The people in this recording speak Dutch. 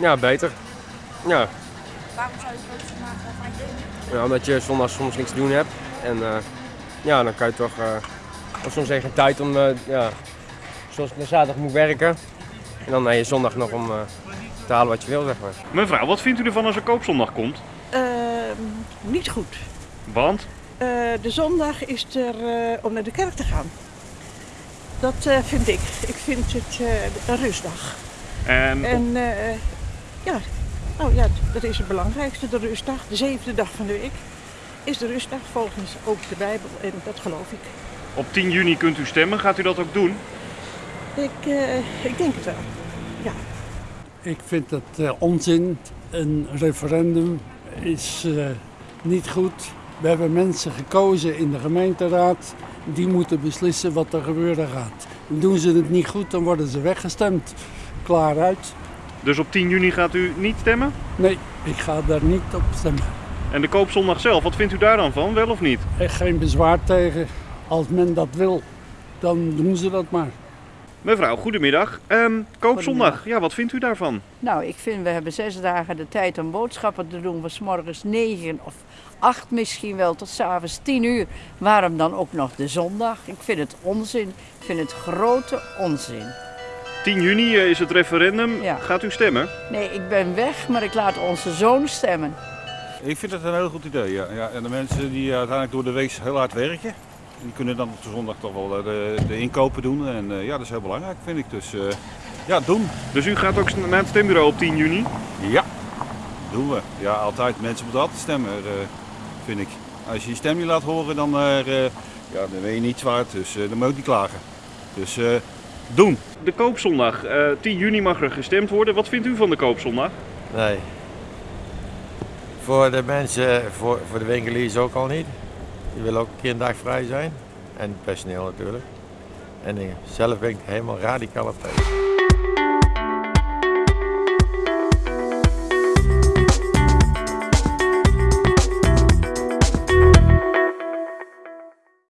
Ja, beter. Ja, Waarom zou je koopzondag fijn vinden? ja, omdat je zondag soms niks te doen hebt. En eh, ja, dan kan je toch... eh of soms geen tijd om... eh, ja, zoals ik naar zaterdag moet werken. En dan heb je zondag nog om eh, te halen wat je wil, zeg maar. Mevrouw, wat vindt u ervan als er koopzondag komt? Ehm, niet goed. Want? Eh, de zondag is er eh, om naar de kerk te gaan. Dat eh, vind ik. Ik vind het eh, een rustdag. En En eh, ja, nou ja, dat is het belangrijkste, de rustdag. De zevende dag van de week is de rustdag volgens ook de Bijbel en dat geloof ik. op 10 juni kunt u stemmen. Gaat u dat ook doen? Ik, eh, ik denk het wel. Ja. Ik vind het eh, onzin. Een referendum is eh, niet goed. We hebben mensen gekozen in de gemeenteraad. Die moeten beslissen wat er gebeuren gaat. Doen ze het niet goed, dan worden ze weggestemd. Klaar uit. Dus op 10 juni gaat u niet stemmen? Nee, ik ga daar niet op stemmen. En de koopzondag zelf, wat vindt u daar dan van? Wel of niet? Echt geen bezwaar tegen. Als men dat wil, dan doen ze dat maar. Mevrouw, goedemiddag. Ehm, koopzondag, ja, wat vindt u daarvan? Nou, ik vind we hebben zes dagen de tijd om boodschappen te doen. Van 's morgens negen of acht misschien wel tot 's avonds tien uur. Waarom dan ook nog de zondag? Ik vind het onzin. Ik vind het grote onzin. 10 juni eh, is het referendum. Ja. Gaat u stemmen? Nee, ik ben weg, maar ik laat onze zoon stemmen. Ik vind het een heel goed idee, ja. ja en de mensen die uiteindelijk door de week heel hard werken, die kunnen dan op de zondag toch wel eh, de, de inkopen doen. En eh, ja, dat is heel belangrijk, vind ik. Dus eh, ja, doen. Dus u gaat ook naar het stembureau op 10 juni? Ja, doen we. Ja, altijd. Mensen moeten altijd stemmen, eh, vind ik. Als je je stem niet laat horen, dan, ja, dan ben je niet waard. Dus eh, dan moet je ook niet klagen. Dus eh, doen. De koopzondag, eh 10 juni mag er gestemd worden. Wat vindt u van de koopzondag? Nee. Voor de mensen, voor, voor de winkeliers ook al niet. Die willen ook een keer een dag vrij zijn. En personeel natuurlijk. En zelf ben ik helemaal radicaal op tegen.